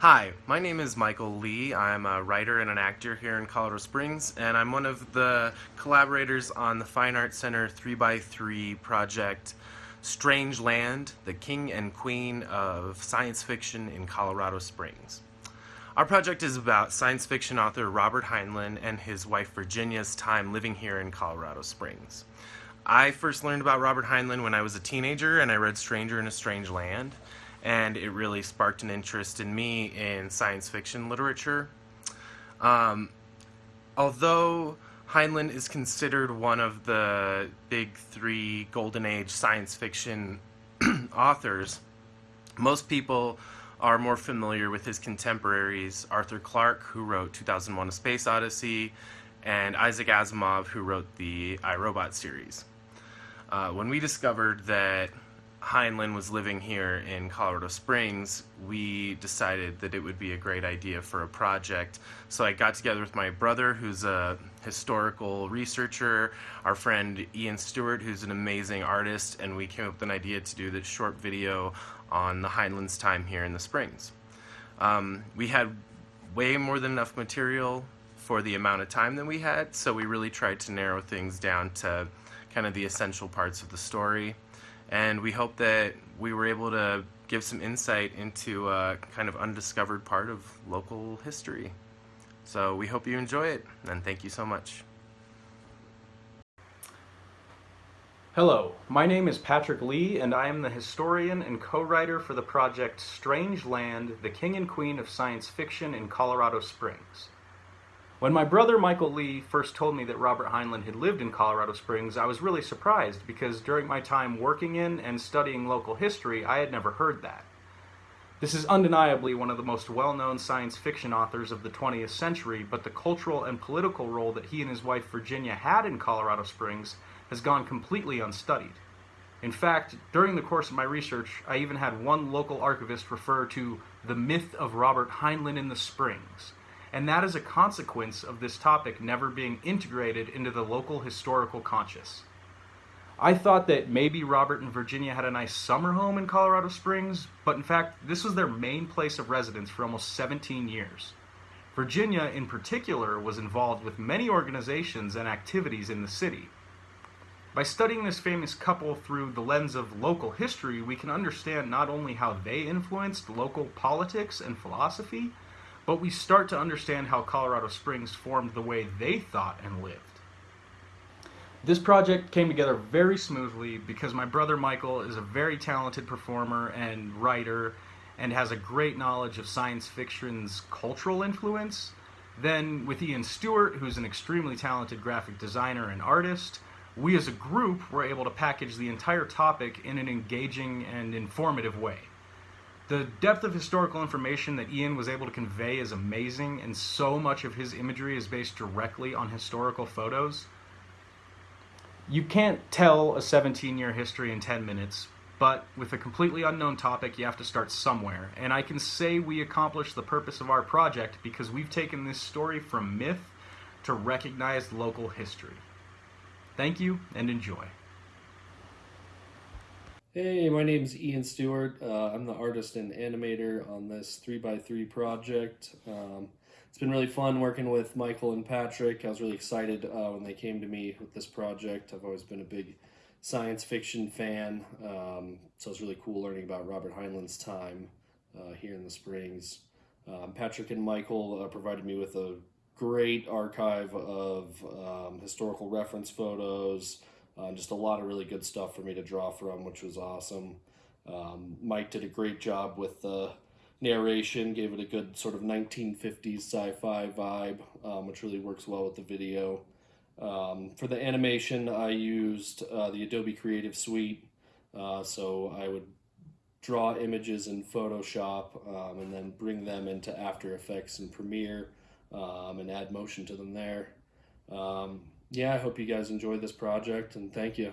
Hi, my name is Michael Lee. I'm a writer and an actor here in Colorado Springs, and I'm one of the collaborators on the Fine Arts Center 3x3 project Strange Land, the King and Queen of Science Fiction in Colorado Springs. Our project is about science fiction author Robert Heinlein and his wife Virginia's time living here in Colorado Springs. I first learned about Robert Heinlein when I was a teenager and I read Stranger in a Strange Land and it really sparked an interest in me in science fiction literature. Um, although Heinlein is considered one of the big three golden age science fiction authors, most people are more familiar with his contemporaries Arthur Clarke, who wrote 2001 A Space Odyssey, and Isaac Asimov, who wrote the I, Robot series. Uh, when we discovered that Heinlein was living here in Colorado Springs, we decided that it would be a great idea for a project. So I got together with my brother, who's a historical researcher, our friend Ian Stewart, who's an amazing artist, and we came up with an idea to do this short video on the Heinlein's time here in the Springs. Um, we had way more than enough material for the amount of time that we had, so we really tried to narrow things down to kind of the essential parts of the story and we hope that we were able to give some insight into a kind of undiscovered part of local history. So we hope you enjoy it, and thank you so much. Hello, my name is Patrick Lee, and I am the historian and co-writer for the project Strange Land, the King and Queen of Science Fiction in Colorado Springs. When my brother Michael Lee first told me that Robert Heinlein had lived in Colorado Springs, I was really surprised because during my time working in and studying local history, I had never heard that. This is undeniably one of the most well-known science fiction authors of the 20th century, but the cultural and political role that he and his wife Virginia had in Colorado Springs has gone completely unstudied. In fact, during the course of my research, I even had one local archivist refer to the myth of Robert Heinlein in the Springs, and that is a consequence of this topic never being integrated into the local historical conscious. I thought that maybe Robert and Virginia had a nice summer home in Colorado Springs, but in fact, this was their main place of residence for almost 17 years. Virginia, in particular, was involved with many organizations and activities in the city. By studying this famous couple through the lens of local history, we can understand not only how they influenced local politics and philosophy, but we start to understand how Colorado Springs formed the way they thought and lived. This project came together very smoothly because my brother Michael is a very talented performer and writer and has a great knowledge of science fiction's cultural influence. Then with Ian Stewart, who's an extremely talented graphic designer and artist, we as a group were able to package the entire topic in an engaging and informative way. The depth of historical information that Ian was able to convey is amazing, and so much of his imagery is based directly on historical photos. You can't tell a 17-year history in 10 minutes, but with a completely unknown topic, you have to start somewhere. And I can say we accomplished the purpose of our project because we've taken this story from myth to recognized local history. Thank you, and enjoy. Hey, my name is Ian Stewart. Uh, I'm the artist and animator on this 3x3 project. Um, it's been really fun working with Michael and Patrick. I was really excited uh, when they came to me with this project. I've always been a big science fiction fan, um, so it's really cool learning about Robert Heinlein's time uh, here in the Springs. Um, Patrick and Michael uh, provided me with a great archive of um, historical reference photos, uh, just a lot of really good stuff for me to draw from, which was awesome. Um, Mike did a great job with the narration, gave it a good sort of 1950s sci-fi vibe, um, which really works well with the video. Um, for the animation, I used uh, the Adobe Creative Suite, uh, so I would draw images in Photoshop um, and then bring them into After Effects and Premiere um, and add motion to them there. Um, yeah, I hope you guys enjoy this project and thank you.